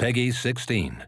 Peggy 16.